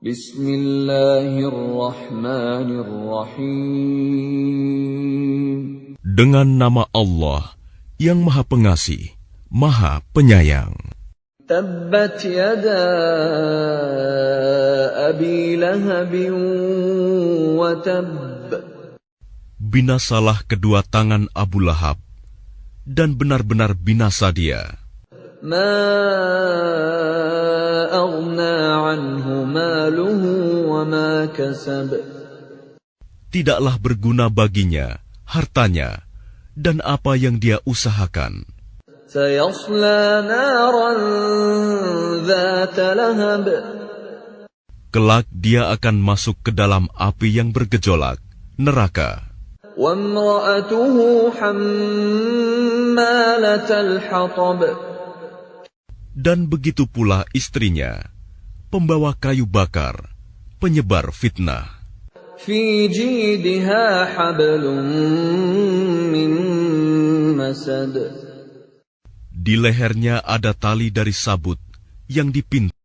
Bismillahirrahmanirrahim. Dengan nama Allah yang Maha Pengasih, Maha Penyayang. Tabbat yada abi lahabin wa tab. Binasalah kedua tangan Abu Lahab, dan benar-benar binasa dia. Ma aghna anhu maluhu wa ma kasab. Tidaklah berguna baginya hartanya dan apa yang dia usahakan. Sayasla naran ذات lahab. Kelak dia akan masuk ke dalam api yang bergejolak, neraka. وامرأته حمالة الحطب. dan begitu pula istrinya, pembawa kayu bakar, penyebar fitnah. Di lehernya ada tali dari sabut yang dipintu.